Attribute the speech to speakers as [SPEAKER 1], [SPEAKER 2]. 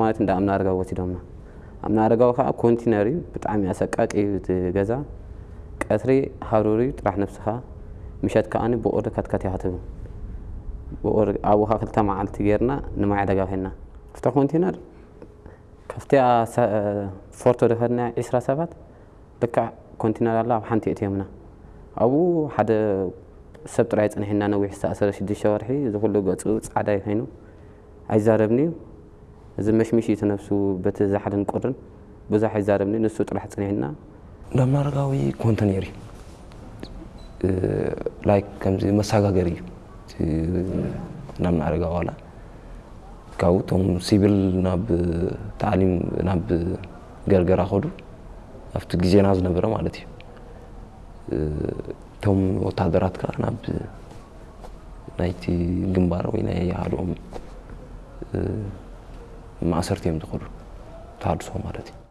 [SPEAKER 1] ማለት እንደ ኣምና ኣረጋዊ ወሲዶምና ኣምና ኣረጋዊ ከዓ ኮንቲነር ብጣዕሚ ኣሰቃቂ ገዛ። ቀትሪ ሃሩር ጥራሕ ነፍስኻ ምሸት ከዓኒ ብቁሪ ከትከት ኢኻ ትብል ብቁሪ ክልተ መዓልቲ ጌርና ንማይ ዕደጋ ኸድና ኣብታ ኮንቲነር ካብቲኣ ፎርቶ ድኸድና ዒስራ ሰባት ልክዕ ኮንቲነር ኣላ ኣብ ሓንቲ እትዮምና ኣብኡ ሓደ ሰብ ጥራይ ፀኒሕና ነዊሕ ዝተኣሰረ ሽዱሽተ ወርሒ እዚ ገፁ ፃዕዳ ኮይኑ ኣይዛረብኒ እዚ መሽሚሽ ነፍሱ በቲ ዛሕልን ቁርን ብዙሕ ኣይዛረብኒ ንሱ ጥራሕ ፀኒሕና
[SPEAKER 2] እንዳምና ኣረጋዊ ኮንተኔር እዩ like ከምዚ መሰጋገሪ እዩ። ኣረጋዊ ዋላ ካብኡ እቶም ሲቪል ናብ ታዕሊም ናብ ገርገራ ኸዱ ኣብቲ ግዜና ዝነበረ ማለት እዩ። እቶም ወታደራት ከዓ ናብ ናይቲ ግንባር ወይ ናይ ሃድኦም ასართი ემდღურ თარს ვამარეთი